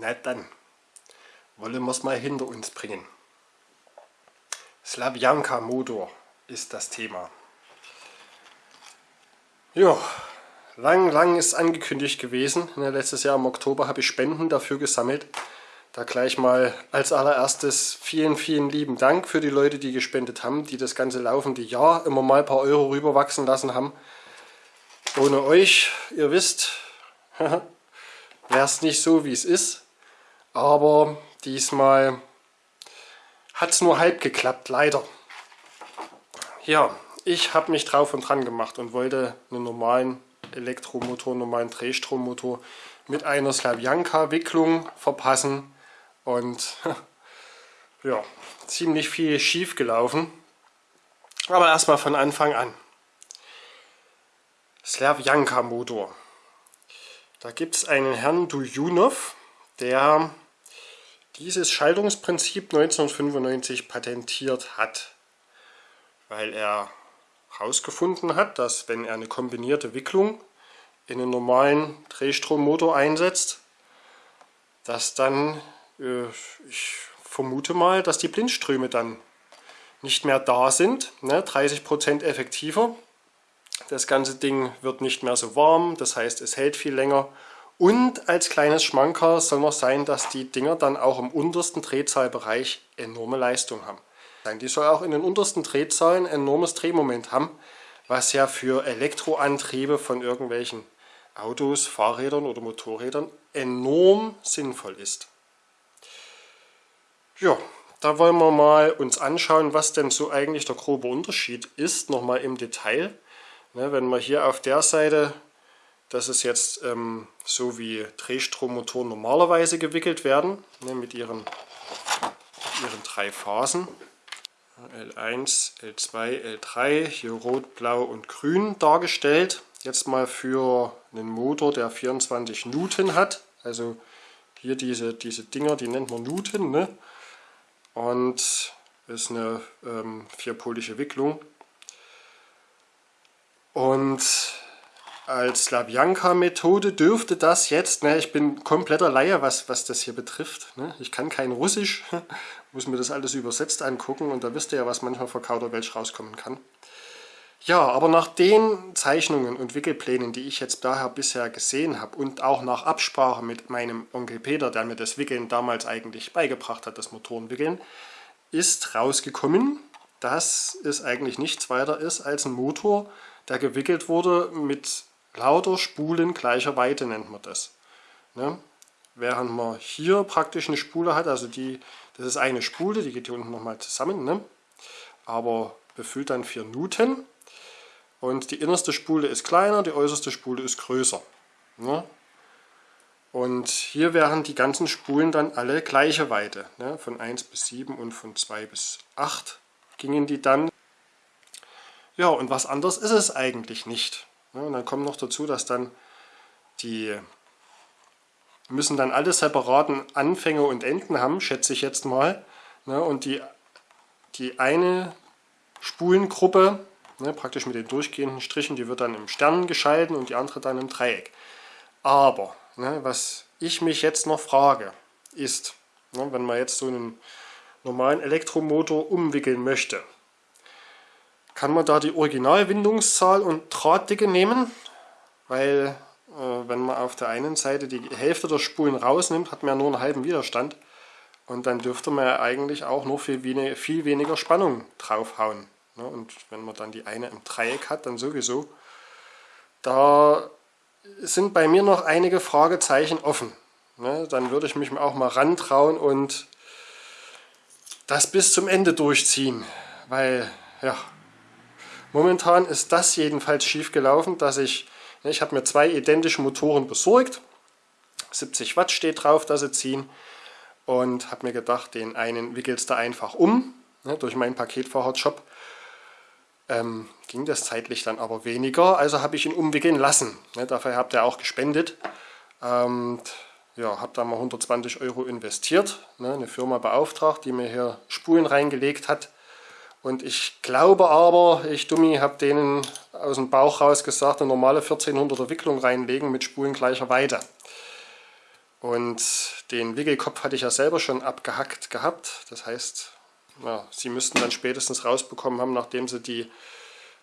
Na dann, wollen wir es mal hinter uns bringen. Slavjanka Motor ist das Thema. Ja, lang, lang ist angekündigt gewesen. Letztes Jahr im Oktober habe ich Spenden dafür gesammelt. Da gleich mal als allererstes vielen, vielen lieben Dank für die Leute, die gespendet haben, die das ganze laufende Jahr immer mal ein paar Euro rüberwachsen lassen haben. Ohne euch, ihr wisst, wäre es nicht so, wie es ist. Aber diesmal hat es nur halb geklappt, leider. Ja, ich habe mich drauf und dran gemacht und wollte einen normalen Elektromotor, einen normalen Drehstrommotor mit einer Slavjanka-Wicklung verpassen. Und ja, ziemlich viel schief gelaufen. Aber erstmal von Anfang an. Slavjanka Motor. Da gibt es einen Herrn Dujunov, der dieses Schaltungsprinzip 1995 patentiert hat, weil er herausgefunden hat, dass wenn er eine kombinierte Wicklung in einen normalen Drehstrommotor einsetzt, dass dann, äh, ich vermute mal, dass die Blindströme dann nicht mehr da sind, ne, 30% effektiver. Das ganze Ding wird nicht mehr so warm, das heißt es hält viel länger und als kleines Schmanker soll noch sein, dass die Dinger dann auch im untersten Drehzahlbereich enorme Leistung haben. Die soll auch in den untersten Drehzahlen enormes Drehmoment haben, was ja für Elektroantriebe von irgendwelchen Autos, Fahrrädern oder Motorrädern enorm sinnvoll ist. Ja, da wollen wir mal uns anschauen, was denn so eigentlich der grobe Unterschied ist, nochmal im Detail. Ne, wenn wir hier auf der Seite das ist jetzt ähm, so wie Drehstrommotoren normalerweise gewickelt werden, ne, mit ihren, ihren drei Phasen. L1, L2, L3, hier rot, blau und grün dargestellt. Jetzt mal für einen Motor, der 24 Newton hat. Also hier diese, diese Dinger, die nennt man Newton. Ne? Und ist eine ähm, vierpolige Wicklung. Und als Slavjanka-Methode dürfte das jetzt, ne, ich bin kompletter Laie, was, was das hier betrifft. Ne? Ich kann kein Russisch, muss mir das alles übersetzt angucken und da wisst ihr ja, was manchmal vor Kauderwelsch rauskommen kann. Ja, aber nach den Zeichnungen und Wickelplänen, die ich jetzt daher bisher gesehen habe und auch nach Absprache mit meinem Onkel Peter, der mir das Wickeln damals eigentlich beigebracht hat, das Motorenwickeln, ist rausgekommen, dass es eigentlich nichts weiter ist als ein Motor, der gewickelt wurde mit lauter Spulen gleicher Weite nennt man das. Ne? Während man hier praktisch eine Spule hat, also die, das ist eine Spule, die geht hier unten nochmal zusammen, ne? aber befüllt dann 4 Newton und die innerste Spule ist kleiner, die äußerste Spule ist größer. Ne? Und hier wären die ganzen Spulen dann alle gleiche Weite. Ne? Von 1 bis 7 und von 2 bis 8 gingen die dann. Ja, und was anderes ist es eigentlich nicht. Und dann kommt noch dazu, dass dann die müssen dann alle separaten Anfänge und Enden haben, schätze ich jetzt mal. Ne, und die, die eine Spulengruppe, ne, praktisch mit den durchgehenden Strichen, die wird dann im Stern geschalten und die andere dann im Dreieck. Aber, ne, was ich mich jetzt noch frage, ist, wenn man jetzt so einen normalen Elektromotor umwickeln möchte, kann man da die Originalwindungszahl und Drahtdicke nehmen, weil äh, wenn man auf der einen Seite die Hälfte der Spulen rausnimmt, hat man ja nur einen halben Widerstand und dann dürfte man ja eigentlich auch nur viel, wenig, viel weniger Spannung draufhauen. Ne? Und wenn man dann die eine im Dreieck hat, dann sowieso. Da sind bei mir noch einige Fragezeichen offen. Ne? Dann würde ich mich auch mal rantrauen und das bis zum Ende durchziehen, weil ja, Momentan ist das jedenfalls schief gelaufen, dass ich, ich habe mir zwei identische Motoren besorgt. 70 Watt steht drauf, dass sie ziehen. Und habe mir gedacht, den einen wickelst du einfach um. Ne, durch meinen Paketfahrerjob ähm, ging das zeitlich dann aber weniger. Also habe ich ihn umwickeln lassen. Ne, dafür habt ihr auch gespendet. Ähm, ja, habe da mal 120 Euro investiert. Ne, eine Firma beauftragt, die mir hier Spulen reingelegt hat. Und ich glaube aber, ich Dummi, habe denen aus dem Bauch raus gesagt, eine normale 1400er Wicklung reinlegen mit Spulen gleicher Weite. Und den Wickelkopf hatte ich ja selber schon abgehackt gehabt. Das heißt, ja, Sie müssten dann spätestens rausbekommen haben, nachdem Sie die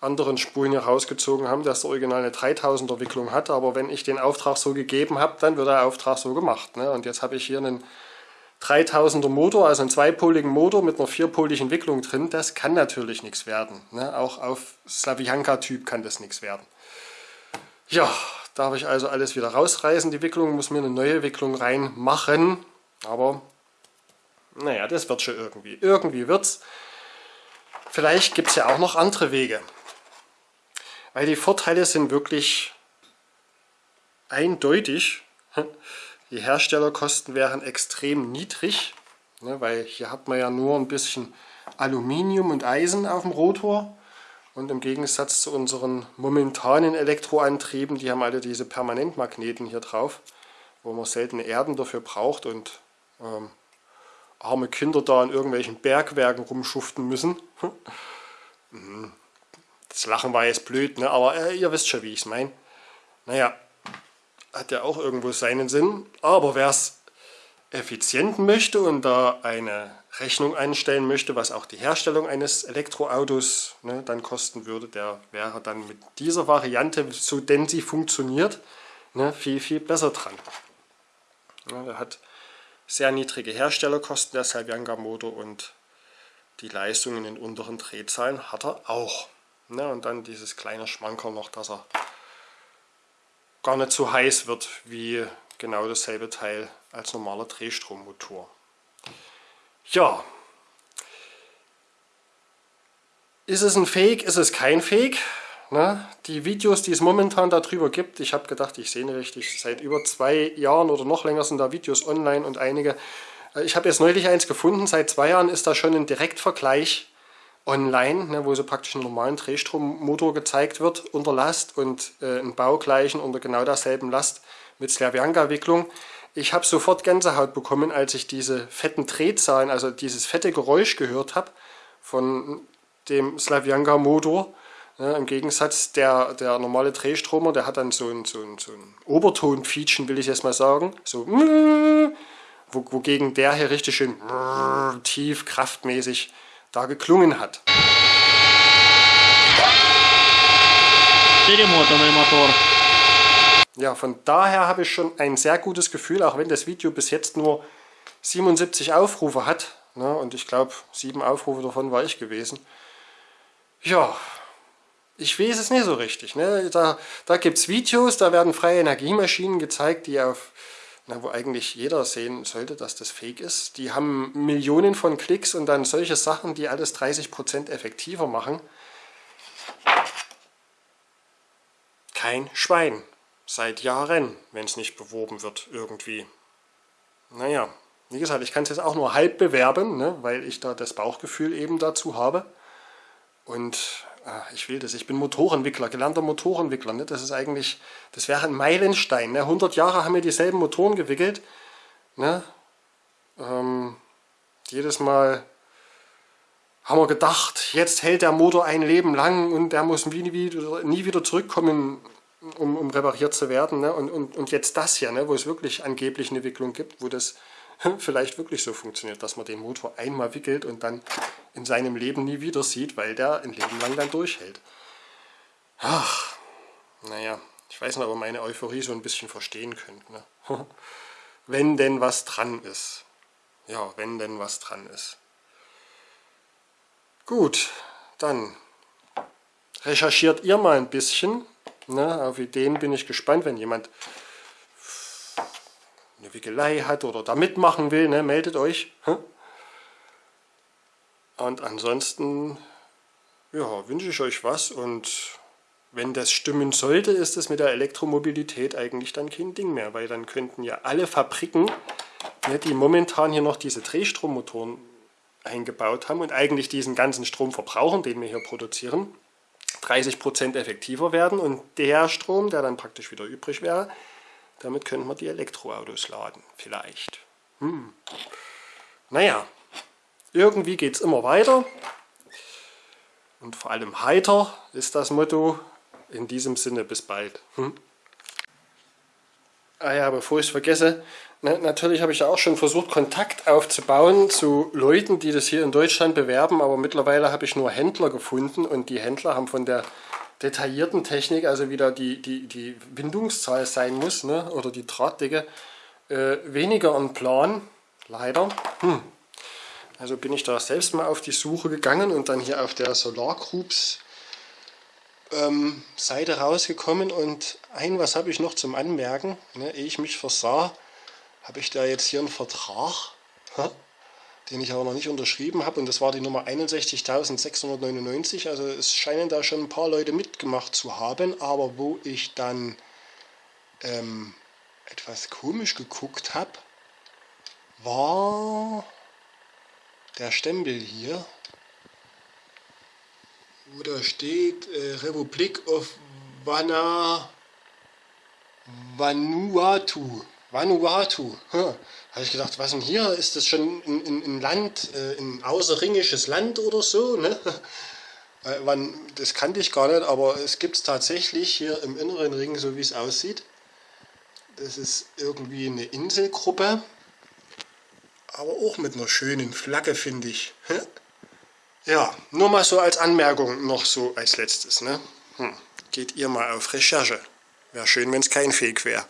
anderen Spulen hier rausgezogen haben, dass der Original eine 3000er Wicklung hat. Aber wenn ich den Auftrag so gegeben habe, dann wird der Auftrag so gemacht. Ne? Und jetzt habe ich hier einen 3000er Motor, also einen zweipoligen Motor mit einer vierpoligen Wicklung drin. Das kann natürlich nichts werden. Ne? Auch auf Slavianka-Typ kann das nichts werden. Ja, darf ich also alles wieder rausreißen, die Wicklung, muss mir eine neue Wicklung reinmachen. Aber naja, das wird schon irgendwie. Irgendwie wird's. Vielleicht gibt es ja auch noch andere Wege. Weil die Vorteile sind wirklich eindeutig. Die Herstellerkosten wären extrem niedrig, ne, weil hier hat man ja nur ein bisschen Aluminium und Eisen auf dem Rotor. Und im Gegensatz zu unseren momentanen Elektroantrieben, die haben alle diese Permanentmagneten hier drauf, wo man seltene Erden dafür braucht und ähm, arme Kinder da in irgendwelchen Bergwerken rumschuften müssen. Mhm. Das Lachen war jetzt blöd, ne? aber äh, ihr wisst schon, wie ich es meine. Naja, hat ja auch irgendwo seinen Sinn. Aber wer es effizient möchte und da eine Rechnung einstellen möchte, was auch die Herstellung eines Elektroautos ne, dann kosten würde, der wäre dann mit dieser Variante, so denn sie funktioniert, ne, viel, viel besser dran. Ja, er hat sehr niedrige Herstellerkosten, der Salvianga Motor und die Leistung in den unteren Drehzahlen hat er auch. Ne, und dann dieses kleine Schmankerl noch, dass er gar nicht so heiß wird wie genau dasselbe Teil als normaler Drehstrommotor. Ja, ist es ein Fake, ist es kein Fake? Ne? Die Videos, die es momentan darüber gibt, ich habe gedacht, ich sehe richtig, seit über zwei Jahren oder noch länger sind da Videos online und einige. Äh, ich habe jetzt neulich eins gefunden, seit zwei Jahren ist da schon ein Direktvergleich online, ne, wo so praktisch einen normalen Drehstrommotor gezeigt wird unter Last und äh, ein Baugleichen unter genau derselben Last mit Slavianka-Wicklung. Ich habe sofort Gänsehaut bekommen, als ich diese fetten Drehzahlen, also dieses fette Geräusch gehört habe von dem Slavianka-Motor. Ja, Im Gegensatz der, der normale Drehstromer, der hat dann so ein, so ein, so ein Obertonfietschen, will ich jetzt mal sagen. So, wogegen der hier richtig schön tief, kraftmäßig da geklungen hat. Ja, von daher habe ich schon ein sehr gutes Gefühl, auch wenn das Video bis jetzt nur 77 Aufrufe hat. Ne, und ich glaube, sieben Aufrufe davon war ich gewesen. Ja, ich weiß es nicht so richtig. Ne? Da, da gibt es Videos, da werden freie Energiemaschinen gezeigt, die auf na, wo eigentlich jeder sehen sollte, dass das fake ist. Die haben Millionen von Klicks und dann solche Sachen, die alles 30% effektiver machen. Kein Schwein. Seit Jahren, wenn es nicht beworben wird irgendwie. Naja, wie gesagt, ich kann es jetzt auch nur halb bewerben, ne, weil ich da das Bauchgefühl eben dazu habe. Und ah, ich will das, ich bin Motorentwickler, gelernter Motorentwickler. Ne? Das ist eigentlich, das wäre ein Meilenstein. Ne? 100 Jahre haben wir dieselben Motoren gewickelt. Ne? Ähm, jedes Mal haben wir gedacht, jetzt hält der Motor ein Leben lang und der muss nie wieder, nie wieder zurückkommen, um, um repariert zu werden. Ne? Und, und, und jetzt das hier, ne? wo es wirklich angeblich eine Wicklung gibt, wo das vielleicht wirklich so funktioniert, dass man den Motor einmal wickelt und dann in seinem Leben nie wieder sieht, weil der ein Leben lang dann durchhält. Ach, naja, ich weiß nicht, ob ihr meine Euphorie so ein bisschen verstehen könnt. Ne? wenn denn was dran ist. Ja, wenn denn was dran ist. Gut, dann recherchiert ihr mal ein bisschen. Ne? Auf Ideen bin ich gespannt, wenn jemand eine Wickelei hat oder da mitmachen will, ne, meldet euch. Und ansonsten ja, wünsche ich euch was und wenn das stimmen sollte, ist es mit der Elektromobilität eigentlich dann kein Ding mehr, weil dann könnten ja alle Fabriken, ne, die momentan hier noch diese Drehstrommotoren eingebaut haben und eigentlich diesen ganzen Strom verbrauchen, den wir hier produzieren, 30% effektiver werden und der Strom, der dann praktisch wieder übrig wäre, damit könnte man die Elektroautos laden, vielleicht. Hm. Naja, irgendwie geht es immer weiter. Und vor allem heiter ist das Motto. In diesem Sinne, bis bald. Hm. Ah ja, bevor ich es vergesse, ne, natürlich habe ich ja auch schon versucht, Kontakt aufzubauen zu Leuten, die das hier in Deutschland bewerben, aber mittlerweile habe ich nur Händler gefunden und die Händler haben von der detaillierten Technik, also wieder die, die, die Windungszahl sein muss, ne, oder die Drahtdicke, äh, weniger einen Plan, leider. Hm. Also bin ich da selbst mal auf die Suche gegangen und dann hier auf der Solar Groups ähm, Seite rausgekommen und ein, was habe ich noch zum Anmerken, ne, ehe ich mich versah, habe ich da jetzt hier einen Vertrag, den ich aber noch nicht unterschrieben habe und das war die Nummer 61.699, also es scheinen da schon ein paar Leute mitgemacht zu haben, aber wo ich dann ähm, etwas komisch geguckt habe, war der Stempel hier, wo da steht äh, Republik of Vana, Vanuatu. Vanuatu. Hm. Habe ich gedacht, was denn hier? Ist das schon ein, Land, äh, ein außerringisches Land oder so? Ne? Äh, das kannte ich gar nicht, aber es gibt es tatsächlich hier im inneren Ring, so wie es aussieht. Das ist irgendwie eine Inselgruppe, aber auch mit einer schönen Flagge, finde ich. Ja, nur mal so als Anmerkung noch so als letztes. Ne? Hm. Geht ihr mal auf Recherche. Wäre schön, wenn es kein Fake wäre.